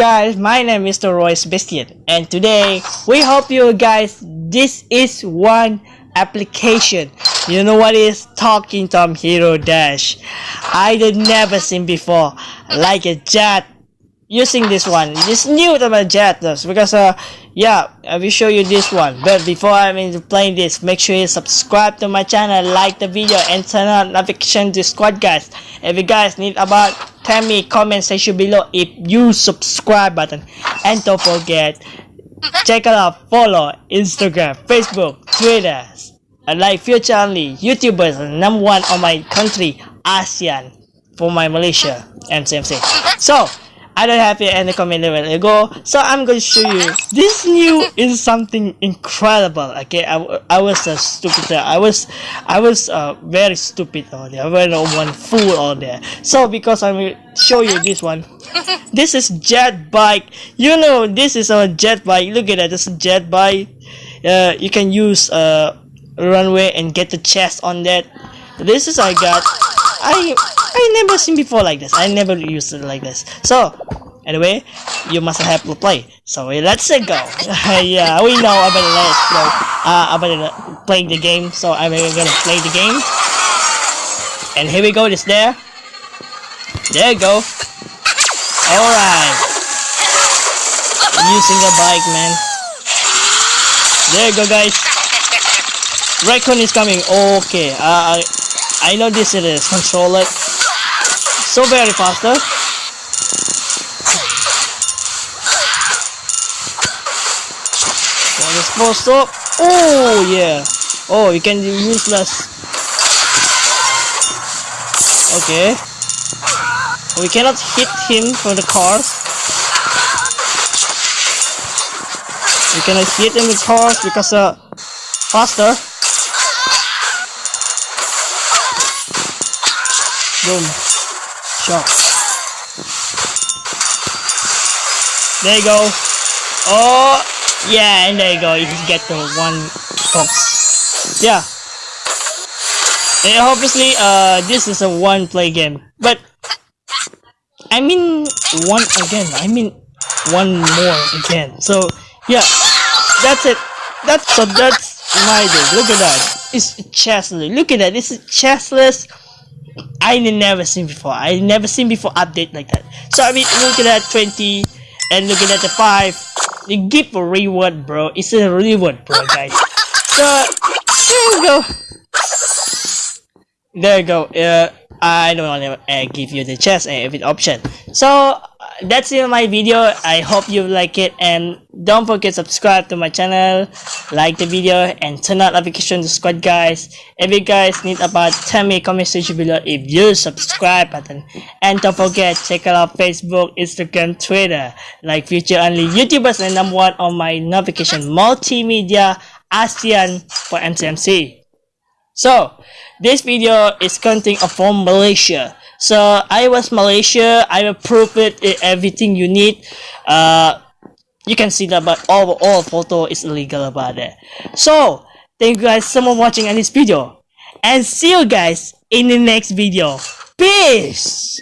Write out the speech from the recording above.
guys, my name is Mr. Royce Biscuit and today we hope you guys this is one application. You know what is Talking Tom Hero Dash. I did never seen before like a jet using this one. This new to my jet because uh yeah I will show you this one. But before I'm into playing this, make sure you subscribe to my channel, like the video and turn on notification to squad guys. If you guys need about tell me comment section below if you subscribe button and don't forget check out follow Instagram, Facebook, Twitter and like future only YouTubers number one on my country ASEAN for my Malaysia and MCMC. So I don't have any comment level ago, so I'm going to show you. This new is something incredible. Okay, I, I was a stupid. I was I was uh, very stupid on there. Very one fool on there. So because I'm show you this one. This is jet bike. You know this is a jet bike. Look at that. This is jet bike. Uh, you can use uh runway and get the chest on that. This is I got. I I never seen before like this. I never used it like this. So, anyway, you must have to play. So let's go. yeah, we know about let's go. Uh, about playing the game. So I'm gonna play the game. And here we go. This there. There you go. All right. Using the bike, man. There you go, guys. Raccoon is coming. Okay. Uh, I I know this is controller so very. So let's post up. Oh yeah. Oh, you can use less. Okay. We cannot hit him from the cars. We cannot hit him with cars because uh faster. Boom. Shot. There you go. Oh, yeah, and there you go. You just get the one box. Yeah. And obviously, uh, this is a one-play game. But, I mean, one again. I mean, one more again. So, yeah, that's it. That's so. That's my day. Look at that. It's chestless. Look at that. This is chestless I never seen before. I never seen before update like that. So I mean, looking at 20 and looking at the 5, you give a reward, bro. It's a reward, bro, guys. So there you go. There you go. Uh, I don't want to uh, give you the chest and every option. So that's it my video. I hope you like it. And don't forget subscribe to my channel like the video and turn on notification to squad guys. If you guys need about tell me comment section below if you subscribe button. And don't forget check out facebook instagram twitter. Like future only youtubers and number one on my notification multimedia asean for mcmc so this video is counting from malaysia so I was Malaysia. I approved it. Everything you need. Uh, you can see that, but all all photo is illegal about it. So thank you guys so much for watching on this video, and see you guys in the next video. Peace.